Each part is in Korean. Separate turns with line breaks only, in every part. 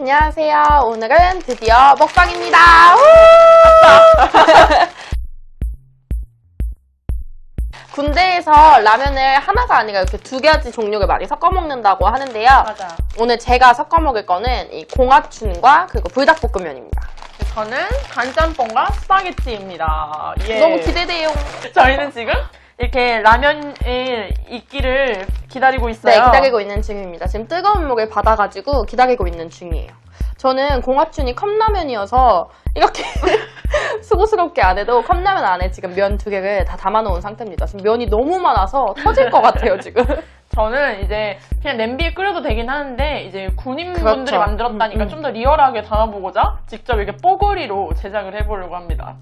안녕하세요. 오늘은 드디어 먹방입니다. 우! 군대에서 라면을 하나가 아니라 이렇게 두 가지 종류를 많이 섞어 먹는다고 하는데요.
맞아.
오늘 제가 섞어 먹을 거는 이 공화춘과 그리고 불닭볶음면입니다.
저는 간짬뽕과 스파게티입니다. 예.
너무 기대돼요.
저희는 지금 이렇게 라면의 있기를 기다리고 있어요.
네, 기다리고 있는 중입니다. 지금 뜨거운 물을 받아가지고 기다리고 있는 중이에요. 저는 공화춘이 컵라면이어서 이렇게 수고스럽게 안 해도 컵라면 안에 지금 면 두 개를 다 담아놓은 상태입니다. 지금 면이 너무 많아서 터질 것 같아요, 지금.
저는 이제 그냥 냄비에 끓여도 되긴 하는데 이제 군인분들이
그렇죠.
만들었다니까
음, 음.
좀더 리얼하게 담아보고자 직접 이렇게 뽀글이로 제작을 해보려고 합니다.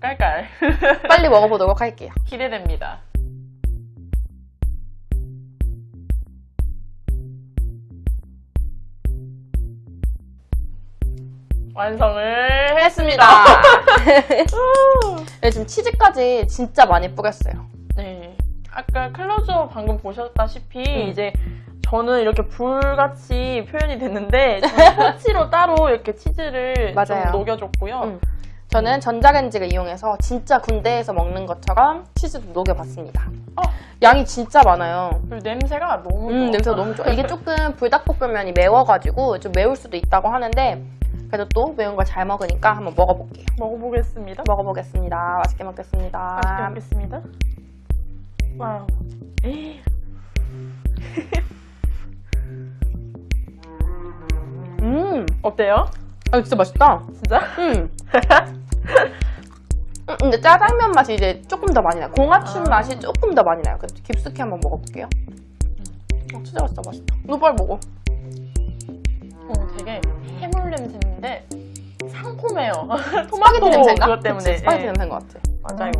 깔깔.
빨리 먹어보도록 할게요.
기대됩니다. 완성을
했습니다. 네, 지금 치즈까지 진짜 많이 뿌렸어요.
네. 아까 클로즈업 방금 보셨다시피
음.
이제 저는 이렇게 불같이 표현이 됐는데 저는 토치로 따로 이렇게 치즈를
맞아요.
좀 녹여줬고요.
음. 저는 전자레인지를 이용해서 진짜 군대에서 먹는 것처럼 치즈도 녹여봤습니다.
어.
양이 진짜 많아요.
그리고 냄새가 너무 좋아.
음, 냄새가 너무 좋아. 이게 조금 불닭볶음면이 매워가지고 좀 매울 수도 있다고 하는데 그래도 또 매운 걸 잘 먹으니까 한번 먹어볼게요.
먹어보겠습니다.
먹어보겠습니다. 맛있게 먹겠습니다.
맛있게 먹겠습니다. 와우.
음,
어때요?
아 진짜 맛있다.
진짜?
음. 음, 근데 짜장면 맛이 이제 조금 더 많이 나요. 공화춘
아.
맛이 조금 더 많이 나요. 그래서 깊숙이 한번 먹어볼게요. 어, 진짜 맛있다, 맛있다. 너 빨리 먹어.
어, 되게 해물 냄새인데 상콤해요. 토마토
냄새인가?
그것 때문에.
스파게티
예.
냄새인 것 같아.
맞아요.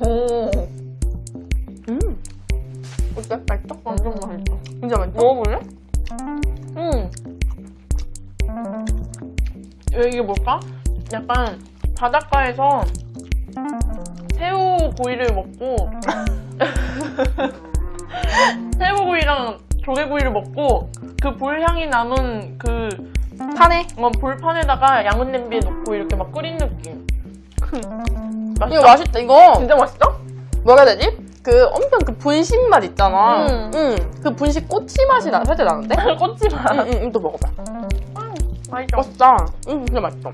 오,
음. 어때? 맛있어?
완전 맛있어.
진짜 맛있어?
먹어볼래? 이게 뭘까? 약간 바닷가에서 새우 구이를 먹고 새우 구이랑 조개구이를 먹고 그 불향이 남은 그
파네?
어, 불판에다가 양은 냄비에 넣고 이렇게 막 끓인 느낌. 맛있다.
이거 맛있다, 이거.
진짜 맛있어?
뭐라 해야 되지? 그 엄청 그 분식 맛 있잖아.
음.
응. 그 분식 꼬치 맛이 나, 살짝 나는데?
꼬치 맛.
응, 응, 응, 또 먹어봐.
맛있어.
맛있다. 응, 진짜 맛있어.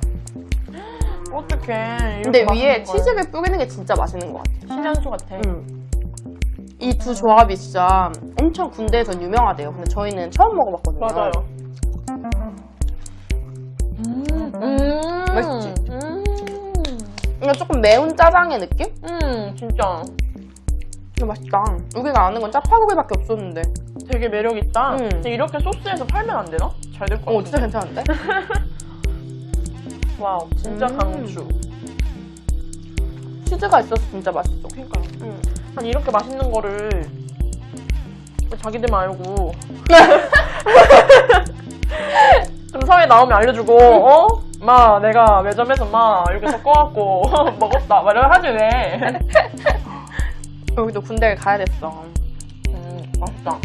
어떡해.
근데 위에. 치즈를 뿌리는 게 진짜 맛있는 것 같아.
신한수 같아.
응. 이 두 조합이 진짜 엄청 군대에서 유명하대요. 근데 저희는 처음 먹어봤거든요.
맞아요. 음, 음,
맛있지?
음,
이거 조금 매운 짜장의 느낌?
음, 진짜
진짜 맛있다. 우리가 아는 건 짜파구리밖에 없었는데.
되게 매력 있다.
음.
근데 이렇게 소스에서 팔면 안 되나? 잘 될 것 같아.
어, 진짜 괜찮은데?
와우, 진짜
음.
강추.
치즈가 있어서 진짜 맛있어.
그러니까
응.
아니 이렇게 맛있는 거를 왜 자기들만 알고 금성에 나오면 알려주고 어? 마 내가 매점에서 마 이렇게 섞어갖고 먹었다 막 이러고 하지 왜
여기도 군대를 가야 됐어.
음, 맛있다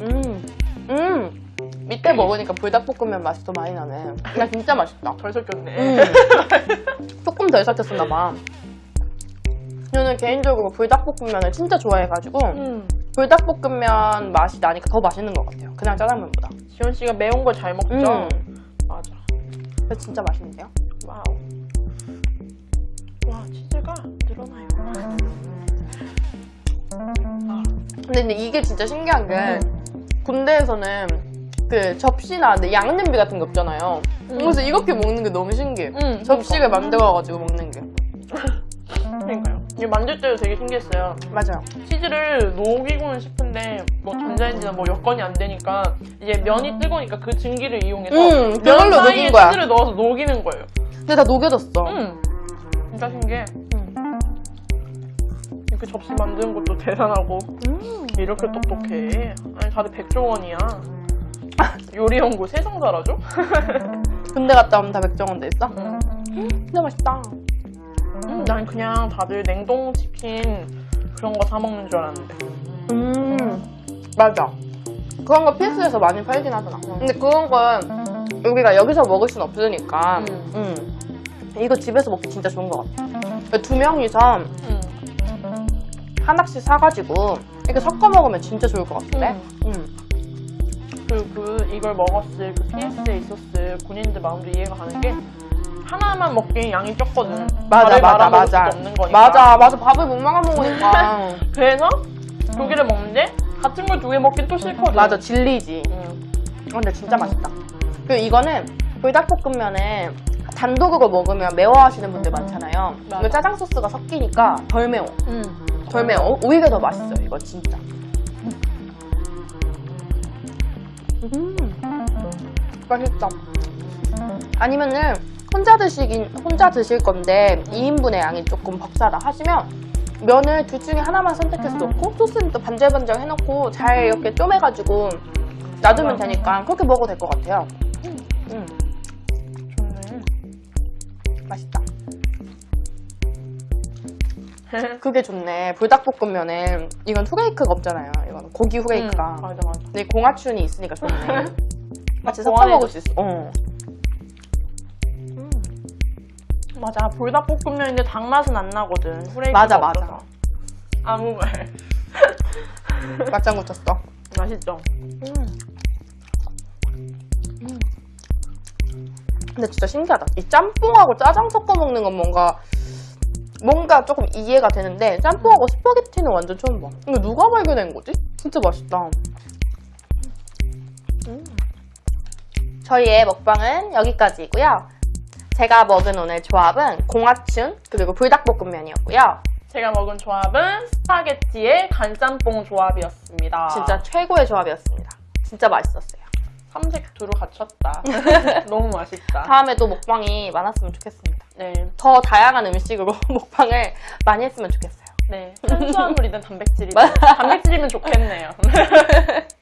음. 음. 밑에 먹으니까 불닭볶음면 맛이 더 많이 나네. 야, 진짜 맛있다.
덜 섞였네
음. 조금 덜 삭혔었나 봐. 저는 개인적으로 불닭볶음면을 진짜 좋아해가지고
음.
불닭볶음면 맛이 나니까 더 맛있는 것 같아요. 그냥 짜장면보다.
지원 씨가 매운 걸 잘 먹죠?
음.
맞아
그래서 진짜 맛있는데요?
와우 와 치즈가 늘어나요
근데, 근데 이게 진짜 신기한 게 군대에서는 그 접시나 양냄비 같은 게 없잖아요.
음.
그래서 이렇게 먹는 게 너무 신기해.
음,
접시를 만들어가지고 먹는 게.
그러니까요 이게 만들 때도 되게 신기했어요
맞아요.
치즈를 녹이고는 싶은데 뭐 전자레인지나 뭐 여건이 안 되니까 이제 면이 뜨거우니까 그 증기를 이용해서
음,
면 사이에
녹인 거야.
치즈를 넣어서 녹이는 거예요.
근데 다 녹여졌어.
음, 진짜 신기해. 이렇게 접시 만드는 것도 대단하고
음.
이렇게 똑똑해. 아니 다들 백종원이야. 요리 연구 세상사라죠?
군대 갔다 오면 다 백종원 돼 있어?
음.
진짜 맛있다.
음, 난 그냥 다들 냉동치킨 그런 거 사 먹는 줄 알았는데.
음, 맞아. 그런 거 PS에서 많이 팔긴 하더라. 근데 그런 건 우리가 여기서 먹을 순 없으니까.
음.
음. 이거 집에서 먹기 진짜 좋은 것 같아. 두 명이서
음.
하나씩 사가지고 이렇게 섞어 먹으면 진짜 좋을 것 같은데? 음.
그리고 그 이걸 먹었을 그 PS에 있었을 군인들 마음도 이해가 가는 게 하나만 먹기엔 양이 적거든.
맞아, 맞아, 맞아.
없는 거니까.
맞아, 맞아. 밥을 못 말아 먹으니까.
그래서 두 개를 먹는데 같은 걸 두 개 먹긴 또 싫거든.
맞아, 질리지.
응.
어, 근데 진짜 맛있다. 그리고 이거는 불닭볶음면에 단독으로 먹으면 매워하시는 분들 많잖아요.
맞아.
짜장 소스가 섞이니까 덜 매워.
응.
덜 매워. 오히려 더 맛있어요, 이거 진짜. 음, 맛있다. 아니면은 혼자 드시긴 혼자 드실 건데 2인분의 양이 조금 벅차다 하시면 면을 둘 중에 하나만 선택해서 넣고 소스는 또 반절반절 해놓고 잘 이렇게 쪼매가지고 놔두면 되니까 그렇게 먹어도 될 것 같아요. 음,
좋네.
맛있다. 그게 좋네. 불닭볶음면에 이건 후레이크가 없잖아요. 이건 고기 후레이크가.
응, 맞아 맞아.
근데 공화춘이 있으니까 좋네. 같이 섞어. 먹을 수 있어. 어.
맞아. 불닭볶음면인데 닭 맛은 안 나거든. 후레이크가
맞아, 맞아.
없어서. 아무 말.
맞장구 쳤어.
맛있죠.
근데 진짜 신기하다. 이 짬뽕하고 짜장 섞어 먹는 건 뭔가 뭔가 조금 이해가 되는데 짬뽕하고 스파게티는 완전 처음 봐. 이거 누가 발견한 거지? 진짜 맛있다. 음. 저희의 먹방은 여기까지이고요. 제가 먹은 오늘 조합은 공화춘 그리고 불닭볶음면이었고요.
제가 먹은 조합은 스파게티의 간짬뽕 조합이었습니다.
진짜 최고의 조합이었습니다. 진짜 맛있었어요.
삼색 두루 갖췄다. 너무 맛있다.
다음에 또 먹방이 많았으면 좋겠습니다.
네.
더 다양한 음식으로 먹방을 많이 했으면 좋겠어요.
네. 탄수화물이든 단백질이든 단백질이면 좋겠네요.